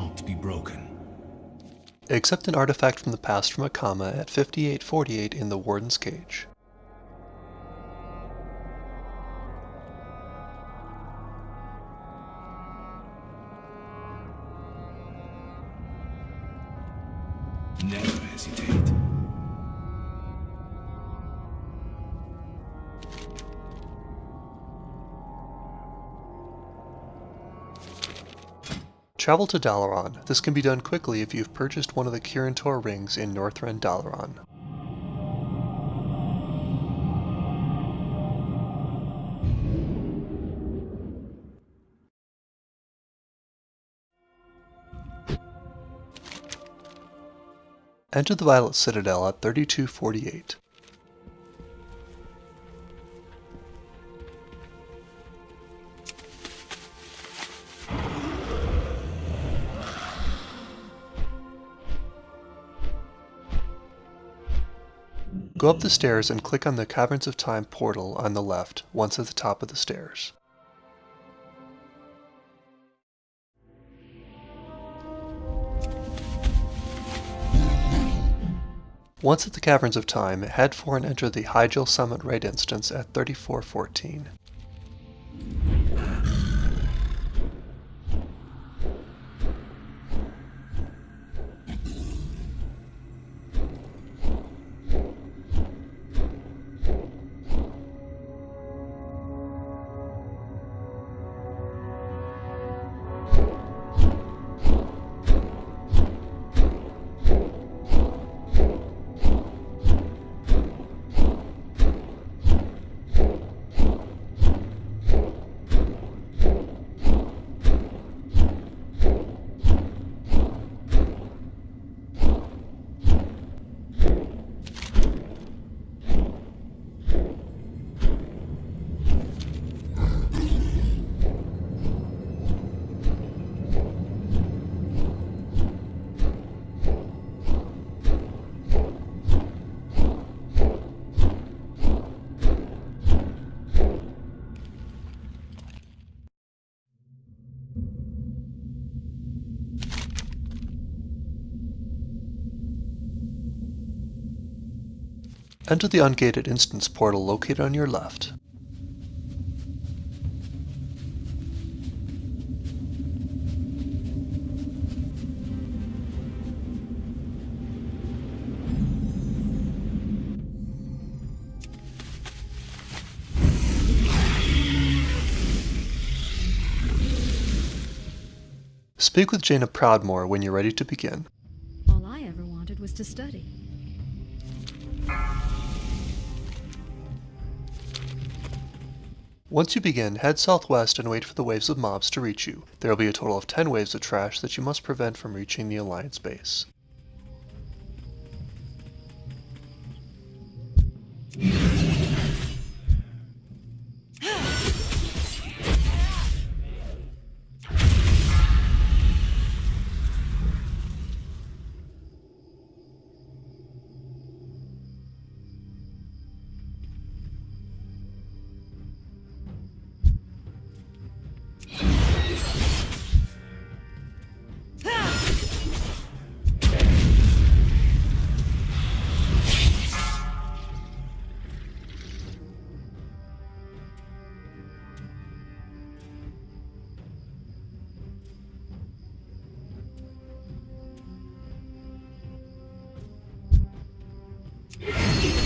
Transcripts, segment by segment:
cannot be broken. Accept an artifact from the past from Akama at 5848 in the Warden's Cage. Travel to Dalaran. This can be done quickly if you've purchased one of the Kirin Tor rings in Northrend Dalaran. Enter the Violet Citadel at 3248. Go up the stairs and click on the Caverns of Time portal on the left, once at the top of the stairs. Once at the Caverns of Time, head for and enter the Hyjal Summit Raid instance at 3414. Enter the ungated instance portal located on your left. Speak with Jaina Proudmoore when you're ready to begin. All I ever wanted was to study. Once you begin, head southwest and wait for the waves of mobs to reach you. There will be a total of 10 waves of trash that you must prevent from reaching the Alliance base. Yeah.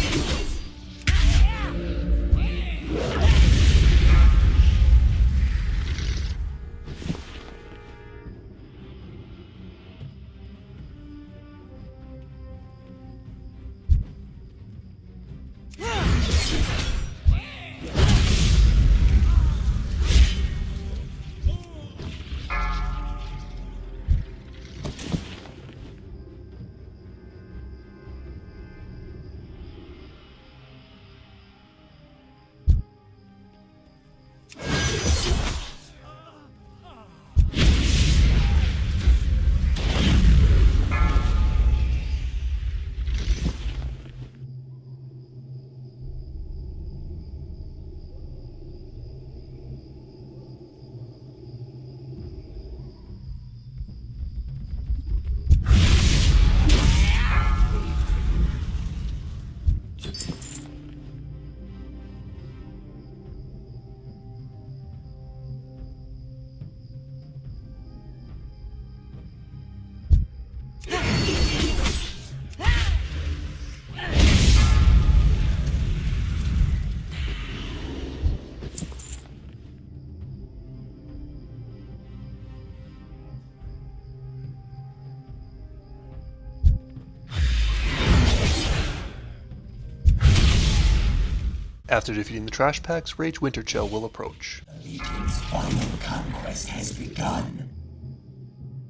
After defeating the trash packs, Rage Winterchill will approach. Legion's final conquest has begun.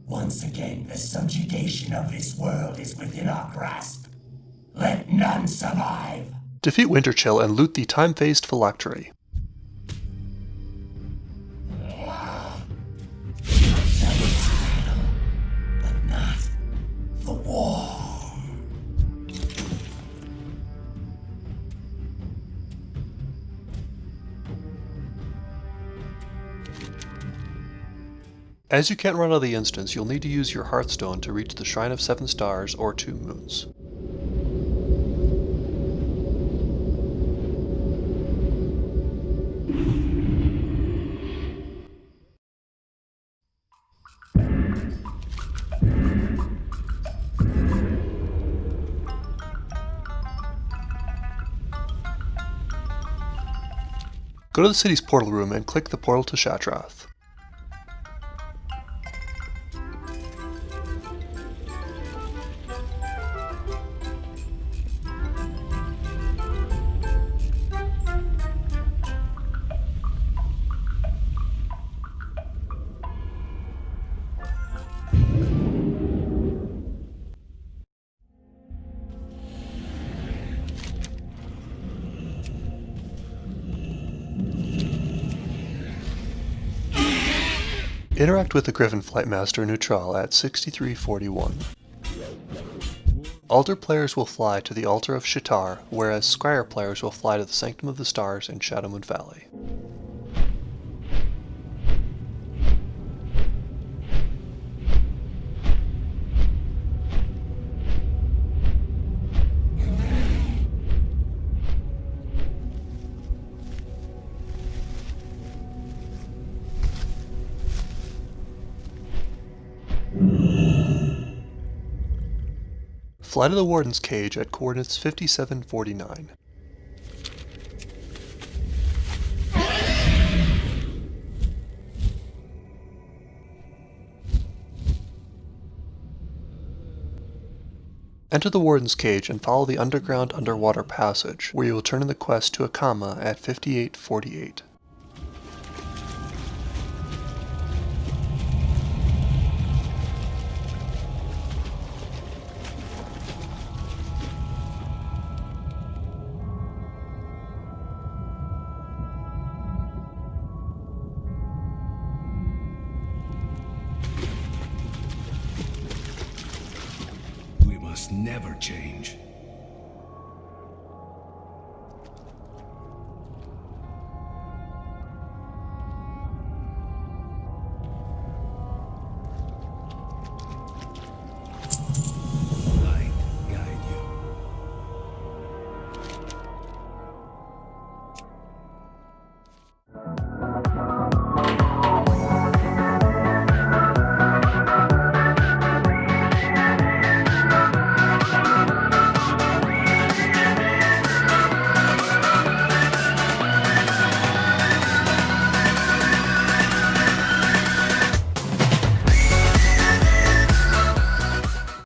Once again, the subjugation of this world is within our grasp. Let none survive. Defeat Winterchill and loot the time-phased phylactery. As you can't run out of the instance, you'll need to use your Hearthstone to reach the Shrine of Seven Stars or Two Moons. Go to the city's portal room and click the portal to Shattrath. Interact with the Griffin Flight Master Neutral at 6341. Aldor players will fly to the Altar of Sha'tar, whereas Scryer players will fly to the Sanctum of the Stars in Shadowmoon Valley. Fly to the Warden's Cage at coordinates 5749. Enter the Warden's Cage and follow the underground underwater passage, where you will turn in the quest to Akama at 5848. Never change.